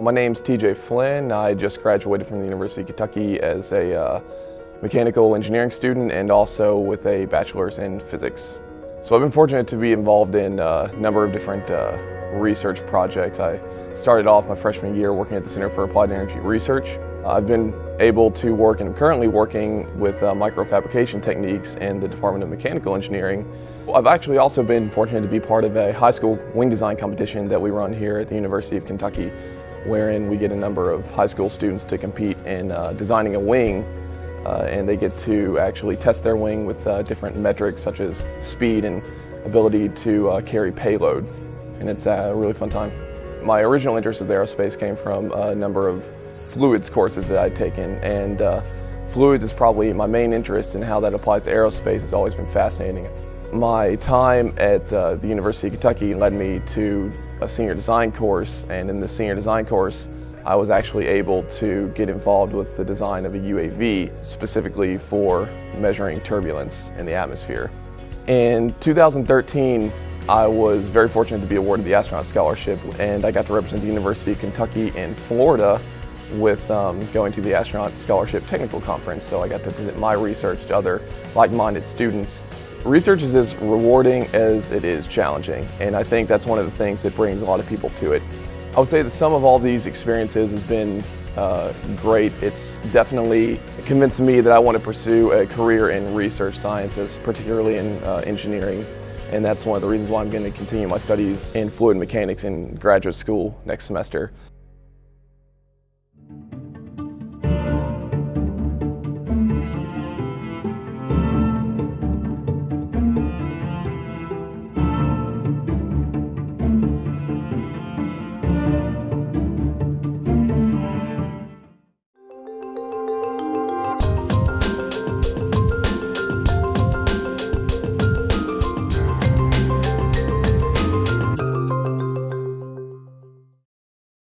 My name's TJ Flynn. I just graduated from the University of Kentucky as a uh, mechanical engineering student and also with a bachelor's in physics. So I've been fortunate to be involved in a number of different uh, research projects. I started off my freshman year working at the Center for Applied Energy Research. I've been able to work and currently working with uh, microfabrication techniques in the Department of Mechanical Engineering. I've actually also been fortunate to be part of a high school wing design competition that we run here at the University of Kentucky, wherein we get a number of high school students to compete in uh, designing a wing uh, and they get to actually test their wing with uh, different metrics such as speed and ability to uh, carry payload. And it's a really fun time. My original interest with aerospace came from a number of fluids courses that I'd taken and uh, fluids is probably my main interest and how that applies to aerospace has always been fascinating. My time at uh, the University of Kentucky led me to a senior design course and in the senior design course I was actually able to get involved with the design of a UAV specifically for measuring turbulence in the atmosphere. In 2013, I was very fortunate to be awarded the astronaut scholarship and I got to represent the University of Kentucky in Florida with um, going to the astronaut scholarship technical conference so I got to present my research to other like-minded students. Research is as rewarding as it is challenging and I think that's one of the things that brings a lot of people to it. I would say the sum of all these experiences has been uh, great. It's definitely convinced me that I want to pursue a career in research sciences, particularly in uh, engineering. And that's one of the reasons why I'm going to continue my studies in fluid mechanics in graduate school next semester.